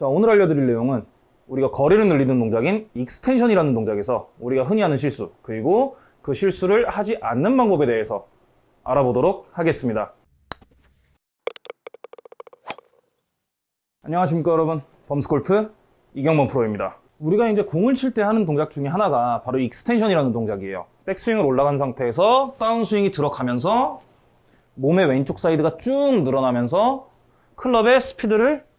자, 오늘 알려드릴 내용은 우리가 거리를 늘리는 동작인 extension이라는 동작에서 우리가 흔히 하는 실수, 그리고 그 실수를 하지 않는 방법에 대해서 알아보도록 하겠습니다. 안녕하십니까 여러분. 범스골프 이경범 프로입니다. 우리가 이제 공을 칠 때 하는 동작 중에 하나가 바로 extension이라는 동작이에요. 백스윙을 올라간 상태에서 다운스윙이 들어가면서 몸의 왼쪽 사이드가 쭉 늘어나면서 클럽의 스피드를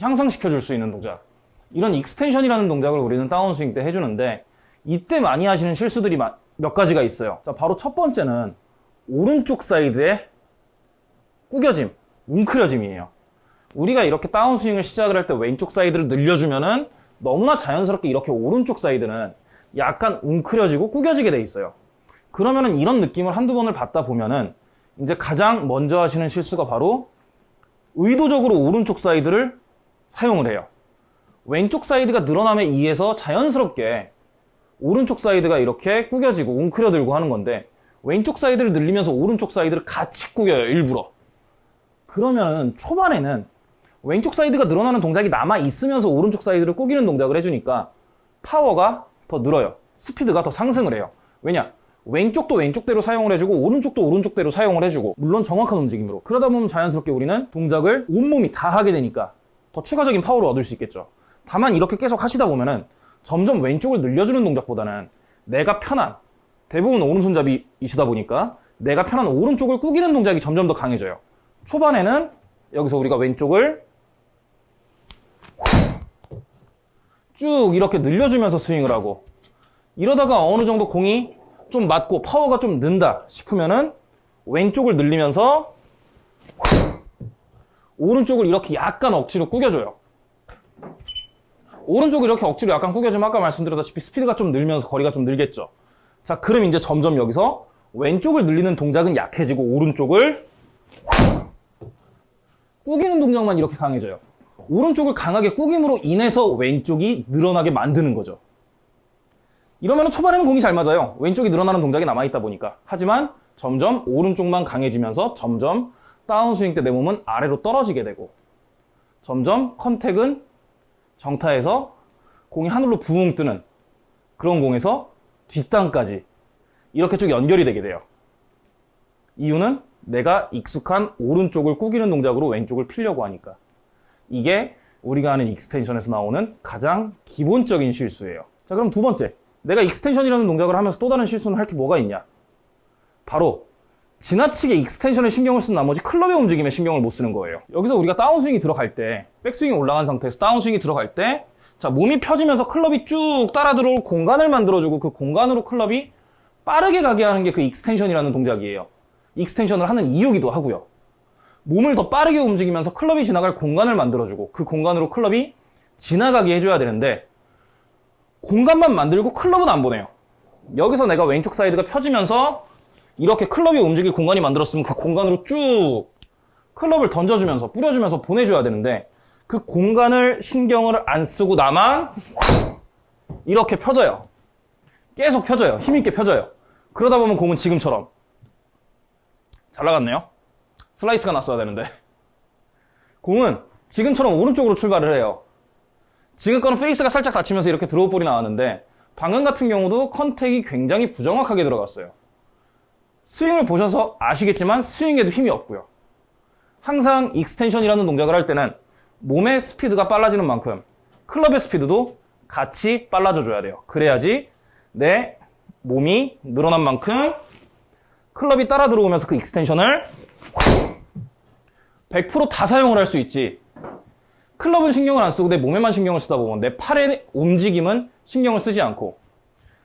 향상시켜 줄 수 있는 동작. 이런 extension이라는 동작을 우리는 다운스윙 때 해주는데 이때 많이 하시는 실수들이 몇 가지가 있어요. 자 바로 첫 번째는 오른쪽 사이드의 구겨짐 웅크려짐이에요. 우리가 이렇게 다운스윙을 시작을 할 때 왼쪽 사이드를 늘려주면은 너무나 자연스럽게 이렇게 오른쪽 사이드는 약간 웅크려지고 구겨지게 돼 있어요. 그러면은 이런 느낌을 한두 번을 받다 보면은 이제 가장 먼저 하시는 실수가 바로 의도적으로 오른쪽 사이드를 사용을 해요. 왼쪽 사이드가 늘어남에 의해서 자연스럽게 오른쪽 사이드가 이렇게 구겨지고 웅크려들고 하는 건데 왼쪽 사이드를 늘리면서 오른쪽 사이드를 같이 구겨요 일부러 그러면은 초반에는 왼쪽 사이드가 늘어나는 동작이 남아 있으면서 오른쪽 사이드를 꾸기는 동작을 해주니까 파워가 더 늘어요. 스피드가 더 상승을 해요. 왜냐? 왼쪽도 왼쪽대로 사용을 해주고 오른쪽도 오른쪽대로 사용을 해주고 물론 정확한 움직임으로 그러다 보면 자연스럽게 우리는 동작을 온몸이 다 하게 되니까 더 추가적인 파워를 얻을 수 있겠죠. 다만 이렇게 계속 하시다 보면은 점점 왼쪽을 늘려주는 동작보다는 내가 편한 대부분 오른손잡이이시다 보니까 내가 편한 오른쪽을 꾸기는 동작이 점점 더 강해져요. 초반에는 여기서 우리가 왼쪽을 쭉 이렇게 늘려주면서 스윙을 하고 이러다가 어느 정도 공이 좀 맞고 파워가 좀 는다 싶으면은 왼쪽을 늘리면서 오른쪽을 이렇게 약간 억지로 꾸겨줘요. 오른쪽을 이렇게 억지로 약간 꾸겨주면 아까 말씀드렸다시피 스피드가 좀 늘면서 거리가 좀 늘겠죠. 자, 그럼 이제 점점 여기서 왼쪽을 늘리는 동작은 약해지고 오른쪽을 꾸기는 동작만 이렇게 강해져요. 오른쪽을 강하게 꾸김으로 인해서 왼쪽이 늘어나게 만드는 거죠. 이러면 초반에는 공이 잘 맞아요. 왼쪽이 늘어나는 동작이 남아있다 보니까. 하지만 점점 오른쪽만 강해지면서 점점 다운스윙 때 내 몸은 아래로 떨어지게 되고 점점 contact은 정타에서 공이 하늘로 부웅 뜨는 그런 공에서 뒷땅까지 이렇게 쭉 연결이 되게 돼요. 이유는 내가 익숙한 오른쪽을 꾸기는 동작으로 왼쪽을 피려고 하니까. 이게 우리가 하는 extension에서 나오는 가장 기본적인 실수예요. 자, 그럼 두 번째. 내가 extension이라는 동작을 하면서 또 다른 실수는 할 게 뭐가 있냐? 바로 지나치게 extension에 신경을 쓴 나머지 클럽의 움직임에 신경을 못 쓰는 거예요. 여기서 우리가 다운스윙이 들어갈 때, 백스윙이 올라간 상태에서 다운스윙이 들어갈 때, 자, 몸이 펴지면서 클럽이 쭉 따라 들어올 공간을 만들어주고 그 공간으로 클럽이 빠르게 가게 하는 게 그 extension이라는 동작이에요. extension을 하는 이유기도 하고요. 몸을 더 빠르게 움직이면서 클럽이 지나갈 공간을 만들어주고 그 공간으로 클럽이 지나가게 해줘야 되는데 공간만 만들고 클럽은 안 보내요. 여기서 내가 왼쪽 사이드가 펴지면서 이렇게 클럽이 움직일 공간이 만들었으면 그 공간으로 쭉 클럽을 던져주면서 뿌려주면서 보내줘야 되는데 그 공간을 신경을 안 쓰고 나만 이렇게 펴져요. 계속 펴져요. 힘있게 펴져요. 그러다 보면 공은 지금처럼 잘 나갔네요. 슬라이스가 났어야 되는데. 공은 지금처럼 오른쪽으로 출발을 해요. 지금 거는 페이스가 살짝 닫히면서 이렇게 draw ball이 나왔는데 방금 같은 경우도 contact이 굉장히 부정확하게 들어갔어요. 스윙을 보셔서 아시겠지만 스윙에도 힘이 없고요. 항상 extension이라는 동작을 할 때는 몸의 스피드가 빨라지는 만큼 클럽의 스피드도 같이 빨라져 줘야 돼요. 그래야지 내 몸이 늘어난 만큼 클럽이 따라 들어오면서 그 extension을 100%다 사용을 할 수 있지. 클럽은 신경을 안 쓰고 내 몸에만 신경을 쓰다 보면 내 팔의 움직임은 신경을 쓰지 않고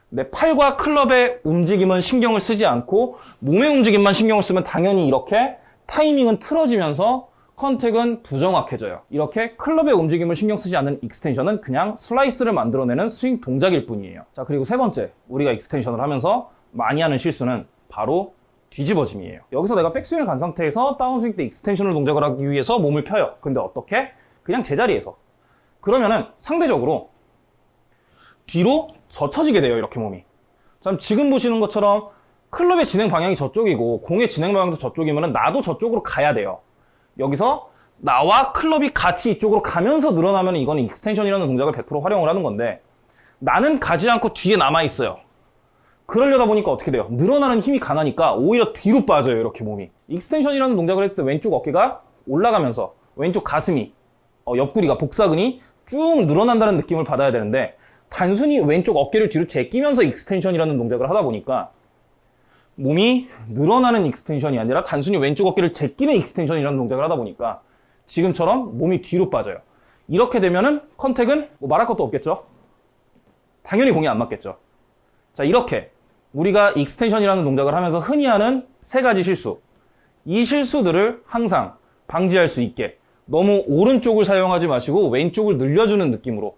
내 팔과 클럽의 움직임은 신경을 쓰지 않고 몸의 움직임만 신경을 쓰면 당연히 이렇게 타이밍은 틀어지면서 contact은 부정확해져요. 이렇게 클럽의 움직임을 신경 쓰지 않는 extension은 그냥 슬라이스를 만들어내는 스윙 동작일 뿐이에요. 자, 그리고 세 번째, 우리가 extension을 하면서 많이 하는 실수는 바로 뒤집어짐이에요. 여기서 내가 백스윙을 간 상태에서 다운스윙 때 extension을 동작을 하기 위해서 몸을 펴요. 근데 어떻게? 그냥 제자리에서. 그러면은 상대적으로 뒤로 젖혀지게 돼요. 이렇게 몸이. 자, 지금 보시는 것처럼 클럽의 진행 방향이 저쪽이고 공의 진행 방향도 저쪽이면 나도 저쪽으로 가야 돼요. 여기서 나와 클럽이 같이 이쪽으로 가면서 늘어나면 이거는 extension이라는 동작을 100% 활용을 하는 건데 나는 가지 않고 뒤에 남아 있어요. 그러려다 보니까 어떻게 돼요? 늘어나는 힘이 강하니까 오히려 뒤로 빠져요, 이렇게 몸이. extension이라는 동작을 했을 때 왼쪽 어깨가 올라가면서 왼쪽 가슴이, 어, 옆구리가, 복사근이 쭉 늘어난다는 느낌을 받아야 되는데 단순히 왼쪽 어깨를 뒤로 제끼면서 extension이라는 동작을 하다 보니까 몸이 늘어나는 extension이 아니라 단순히 왼쪽 어깨를 제끼는 extension이라는 동작을 하다 보니까 지금처럼 몸이 뒤로 빠져요. 이렇게 되면은 contact은 뭐 말할 것도 없겠죠? 당연히 공이 안 맞겠죠. 자, 이렇게 우리가 extension이라는 동작을 하면서 흔히 하는 세 가지 실수. 이 실수들을 항상 방지할 수 있게 너무 오른쪽을 사용하지 마시고 왼쪽을 늘려주는 느낌으로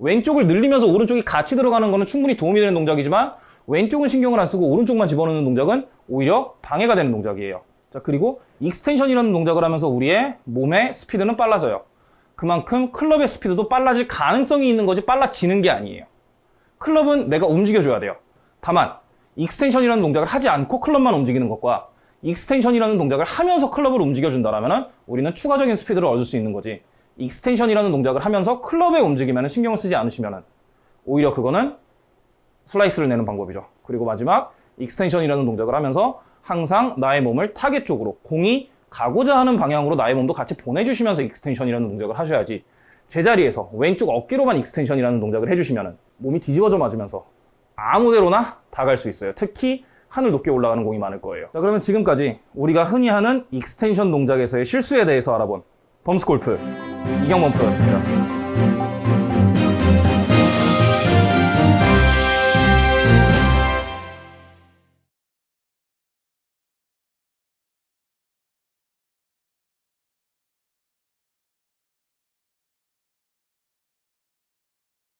왼쪽을 늘리면서 오른쪽이 같이 들어가는 거는 충분히 도움이 되는 동작이지만 왼쪽은 신경을 안 쓰고 오른쪽만 집어넣는 동작은 오히려 방해가 되는 동작이에요. 자, 그리고 extension이라는 동작을 하면서 우리의 몸의 스피드는 빨라져요. 그만큼 클럽의 스피드도 빨라질 가능성이 있는 거지 빨라지는 게 아니에요. 클럽은 내가 움직여줘야 돼요. 다만 extension이라는 동작을 하지 않고 클럽만 움직이는 것과 extension이라는 동작을 하면서 클럽을 움직여준다면 우리는 추가적인 스피드를 얻을 수 있는 거지 extension이라는 동작을 하면서 클럽의 움직임에는 신경을 쓰지 않으시면 오히려 그거는 슬라이스를 내는 방법이죠. 그리고 마지막 extension이라는 동작을 하면서 항상 나의 몸을 타겟 쪽으로 공이 가고자 하는 방향으로 나의 몸도 같이 보내주시면서 extension이라는 동작을 하셔야지 제자리에서 왼쪽 어깨로만 extension이라는 동작을 해주시면 몸이 뒤집어져 맞으면서 아무데로나 다 갈 수 있어요. 특히 하늘 높게 올라가는 공이 많을 거예요. 자, 그러면 지금까지 우리가 흔히 하는 extension 동작에서의 실수에 대해서 알아본 범스골프 이경범 프로였습니다.